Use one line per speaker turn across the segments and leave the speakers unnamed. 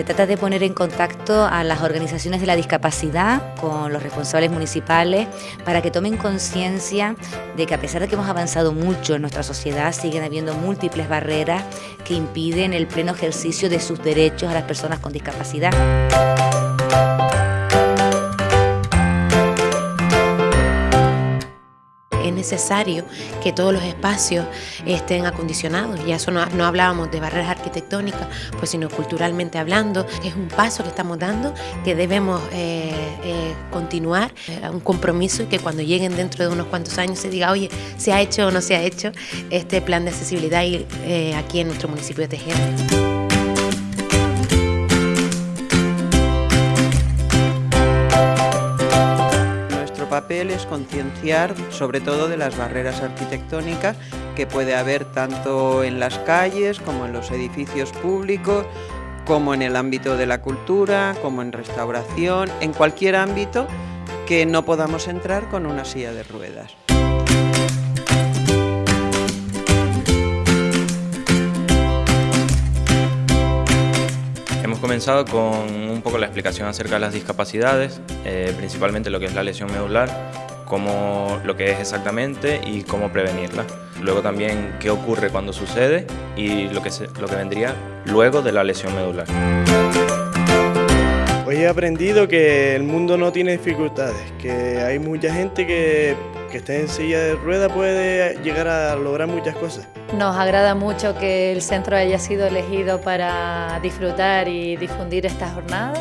Se trata de poner en contacto a las organizaciones de la discapacidad con los responsables municipales para que tomen conciencia de que a pesar de que hemos avanzado mucho en nuestra sociedad, siguen habiendo múltiples barreras que impiden el pleno ejercicio de sus derechos a las personas con discapacidad.
Es necesario que todos los espacios estén acondicionados. Ya eso no, hablábamos de barreras arquitectónicas, pues sino culturalmente hablando. Es un paso que estamos dando que debemos eh, eh, continuar, eh, un compromiso y que cuando lleguen dentro de unos cuantos años se diga, oye, se ha hecho o no se ha hecho este plan de accesibilidad aquí en nuestro municipio de Tejeda.
Papel es concienciar sobre todo de las barreras arquitectónicas que puede haber tanto en las calles como en los edificios públicos, como en el ámbito de la cultura, como en restauración, en cualquier ámbito que no podamos entrar con una silla de ruedas.
Comenzado con un poco la explicación acerca de las discapacidades, eh, principalmente lo que es la lesión medular, cómo, lo que es exactamente y cómo prevenirla. Luego también qué ocurre cuando sucede y lo que, lo que vendría luego de la lesión medular.
Hoy he aprendido que el mundo no tiene dificultades, que hay mucha gente que que esté en silla de rueda puede llegar a lograr muchas cosas.
Nos agrada mucho que el centro haya sido elegido para disfrutar y difundir estas jornadas.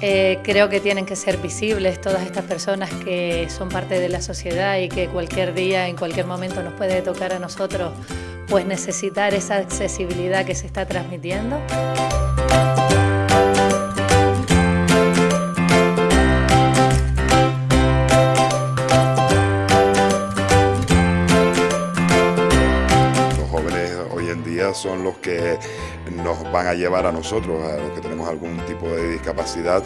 Eh, creo que tienen que ser visibles todas estas personas que son parte de la sociedad y que cualquier día, en cualquier momento nos puede tocar a nosotros pues necesitar esa accesibilidad que se está transmitiendo.
Son los que nos van a llevar a nosotros, a los que tenemos algún tipo de discapacidad,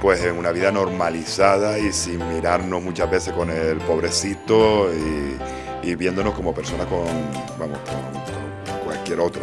pues en una vida normalizada y sin mirarnos muchas veces con el pobrecito y, viéndonos como personas con, vamos, con cualquier otra.